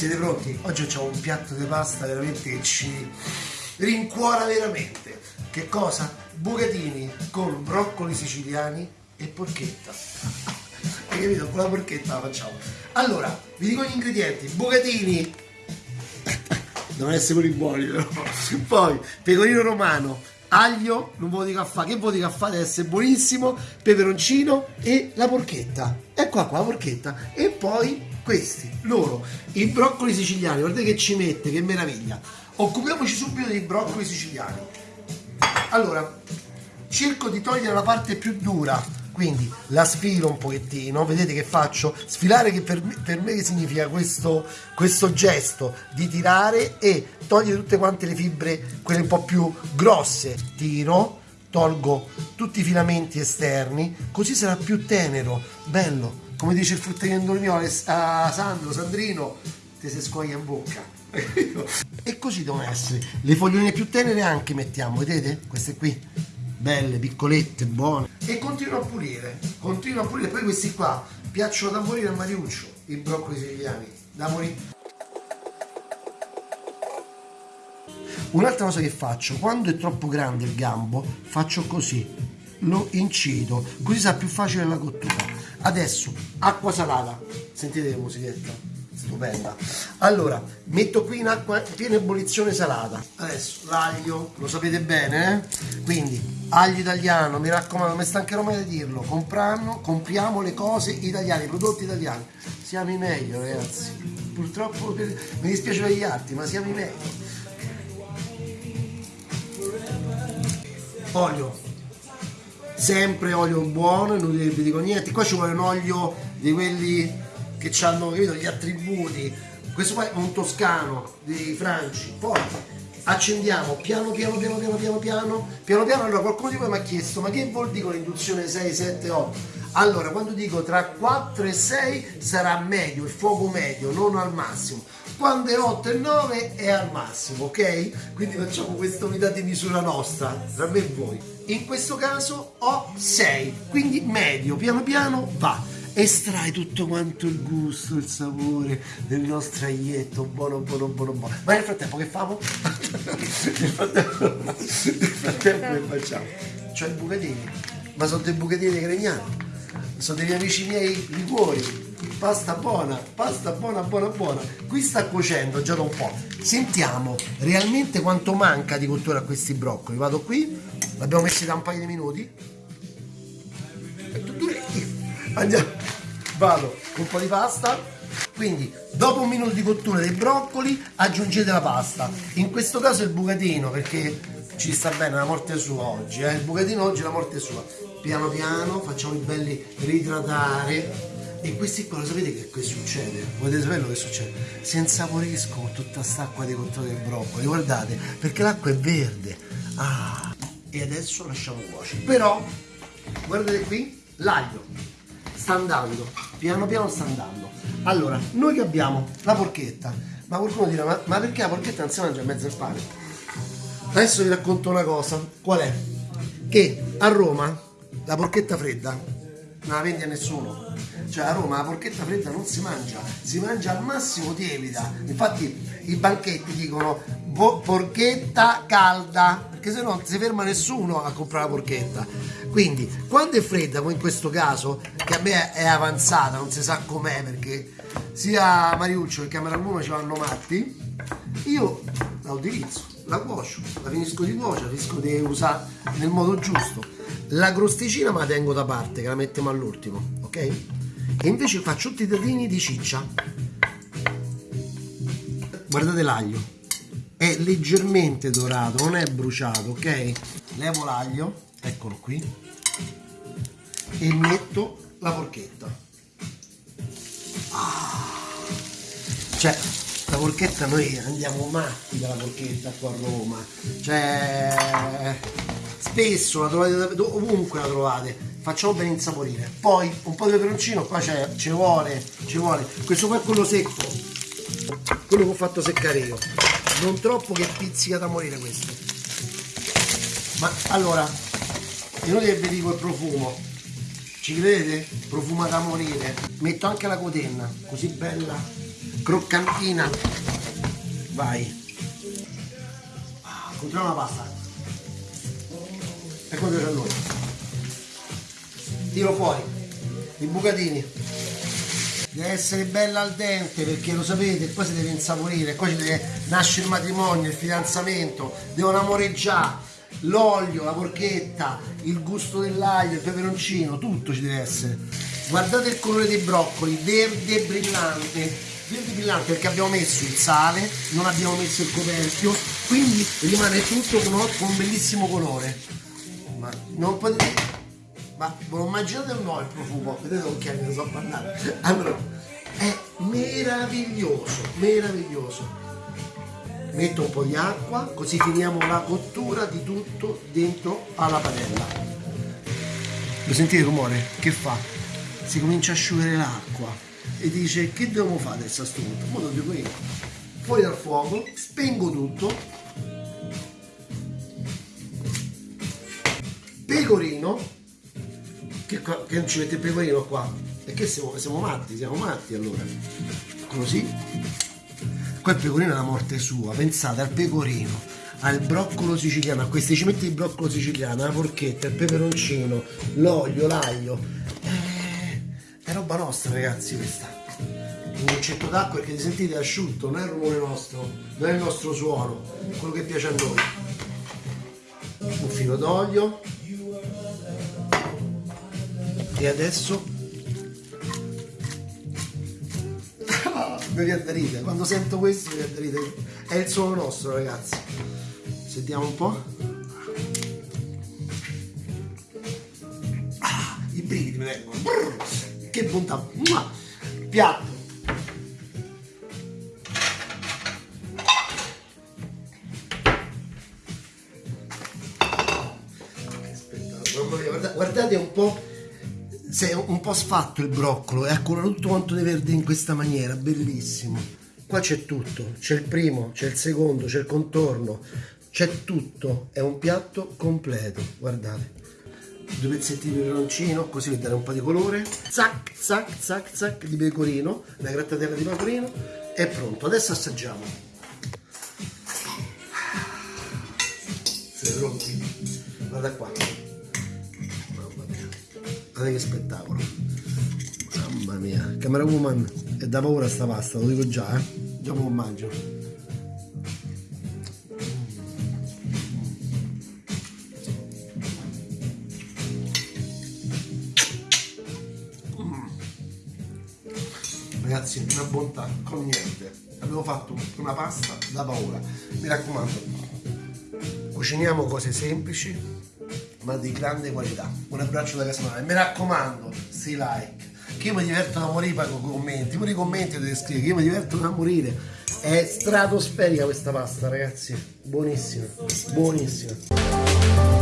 Siete pronti? Oggi facciamo un piatto di pasta veramente che ci rincuora veramente. Che cosa? Bucatini con broccoli siciliani e porchetta. Hai capito? Con la porchetta la facciamo. Allora, vi dico gli ingredienti. Bucatini. Devono essere quelli buoni però. Poi, pecorino romano, aglio, non dico a fare, che dico a fare, deve essere buonissimo, peperoncino e la porchetta. Ecco qua la porchetta. E poi questi, loro, i broccoli siciliani, guardate che ci mette, che meraviglia. Occupiamoci subito dei broccoli siciliani. Allora, cerco di togliere la parte più dura, quindi la sfilo un pochettino, vedete che faccio? Sfilare che per me, per me significa questo, questo gesto di tirare e togliere tutte quante le fibre, quelle un po' più grosse. Tiro, tolgo tutti i filamenti esterni, così sarà più tenero, bello come dice il fruttivendolo mio a Sandro, Sandrino, ti si scoglia in bocca. e così devono essere. Le foglioline più tenere anche mettiamo, vedete? Queste qui, belle, piccolette, buone. E continuo a pulire, continuo a pulire. Poi questi qua piacciono da morire a Mariuccio, i broccoli siciliani, da morire. Un'altra cosa che faccio, quando è troppo grande il gambo, faccio così, lo incido, così sarà più facile la cottura adesso acqua salata. Sentite che musichetta stupenda. Allora metto qui in acqua piena ebollizione salata. Adesso l'aglio lo sapete bene eh? quindi aglio italiano mi raccomando mi stancherò mai di dirlo. Compriamo, compriamo le cose italiane i prodotti italiani. Siamo i meglio ragazzi. Purtroppo mi dispiace per gli altri ma siamo i meglio. Olio sempre olio buono, non vi dico niente, qua ci vuole un olio di quelli che hanno capito, gli attributi, questo qua è un toscano di Franci, poi accendiamo piano piano piano piano piano piano. Piano piano allora qualcuno di voi mi ha chiesto ma che vuol dire con l'induzione 6 7 8 allora quando dico tra 4 e 6 sarà medio il fuoco medio non al massimo quando è 8 e 9 è al massimo ok quindi facciamo questa unità di misura nostra tra me e voi in questo caso ho 6 quindi medio piano piano va estrai tutto quanto il gusto, il sapore del nostro aglietto, buono, buono, buono, buono. Ma nel frattempo che famo? nel frattempo, nel frattempo che facciamo? C'ho i bucatini, ma sono dei bucatini gregnani, sono degli amici miei liquori, pasta buona, pasta buona, buona, buona. Qui sta cuocendo già da un po'. Sentiamo realmente quanto manca di cottura a questi broccoli. Vado qui, l'abbiamo messi da un paio di minuti. Andiamo, vado con un po' di pasta. Quindi dopo un minuto di cottura dei broccoli aggiungete la pasta. In questo caso il bucatino perché ci sta bene la morte sua oggi. Eh? Il bucatino oggi è la morte sua. Piano piano facciamo i belli ritratare e questi qua lo sapete che, che succede? Volete sapere che succede? Si insaporiscono tutta quest'acqua di cottura del broccoli, guardate, perché l'acqua è verde. Ah, e adesso lasciamo cuocere. Però, guardate qui, l'aglio sta andando, piano piano sta andando. Allora, noi che abbiamo la porchetta, ma qualcuno dirà, ma, ma perché la porchetta non si mangia in mezzo al pane? Adesso vi racconto una cosa, qual è? Che a Roma la porchetta fredda non la vendi a nessuno cioè a Roma la porchetta fredda non si mangia, si mangia al massimo tiepida. Infatti i banchetti dicono porchetta calda, perché se no non si ferma nessuno a comprare la porchetta. Quindi quando è fredda, come in questo caso, che a me è avanzata, non si sa com'è perché sia Mariuccio che Camera Luna ci vanno matti, io la utilizzo, la cuocio, la finisco di cuocere, la finisco di usare nel modo giusto. La crosticina me la tengo da parte, che la mettiamo all'ultimo, ok? e invece faccio tutti i dadini di ciccia. Guardate l'aglio. È leggermente dorato non è bruciato ok? Levo l'aglio eccolo qui e metto la porchetta ah. cioè la porchetta noi andiamo matti dalla porchetta qua a Roma. Cioè spesso la trovate ovunque la trovate facciamo ben insaporire. Poi un po' di peperoncino qua c'è ci vuole ci vuole. Questo qua è quello secco quello che ho fatto seccare io. Non troppo che pizzica da morire questo. Ma allora inutile che vi dico il profumo. Ci credete? profuma da morire. Metto anche la cotenna così bella croccantina. Vai. Ah, controllo la pasta quello c'è noi tiro fuori. I bucatini. Deve essere bella al dente perché lo sapete poi si deve insaporire ci deve nascere il matrimonio il fidanzamento devono amoreggiare. L'olio, la porchetta, il gusto dell'aglio, il peperoncino, tutto ci deve essere. Guardate il colore dei broccoli, verde brillante, verde brillante perché abbiamo messo il sale, non abbiamo messo il coperchio, quindi rimane tutto con un bellissimo colore. Ma non potete... Ma lo immaginate o no il profumo? Vedete chi ne so parlare? Allora, è meraviglioso, meraviglioso metto un po' di acqua così finiamo la cottura di tutto dentro alla padella lo sentite il rumore? che fa? si comincia a asciugare l'acqua e dice che dobbiamo fare adesso a questo punto? Mo lo devo io fuori dal fuoco spengo tutto pecorino che, che non ci mette il pecorino qua? perché siamo, siamo matti siamo matti allora così Qua il pecorino è la morte sua, pensate al pecorino, al broccolo siciliano, a questi ci metti il broccolo siciliano, la porchetta, il peperoncino, l'olio, l'aglio. Eh, è roba nostra ragazzi questa. Un goccetto d'acqua perché ti sentite asciutto, non è il rumore nostro, non è il nostro suono, è quello che piace a noi. Un filo d'olio. E adesso? Mi viene da ridere. Quando sento questo mi viene da ridere. È il suono nostro ragazzi. Sentiamo un po' ah, i brividi mi vengono. Che bontà. Piatto. Guardate un po' si è un po' sfatto il broccolo ha colorato tutto quanto di verde in questa maniera, bellissimo. Qua c'è tutto, c'è il primo, c'è il secondo, c'è il contorno, c'è tutto, è un piatto completo, guardate. Due pezzetti di peperoncino, così per dare un po' di colore. Zac, zac, zac, zac di pecorino, la grattadella di pecorino, è pronto. Adesso assaggiamo. Siete pronti? Guarda qua guardate che spettacolo. Mamma mia. Camera woman è da paura sta pasta lo dico già eh. Lo mangio. Ragazzi una bontà con niente. Abbiamo fatto una pasta da paura. Mi raccomando cuciniamo cose semplici ma di grande qualità. Un abbraccio da Casanova. Mi raccomando, si like. Che io mi diverto da morire pago commenti. Pure i commenti dovete scrivere, che io mi diverto da morire. È stratosferica questa pasta, ragazzi. Buonissima, buonissima.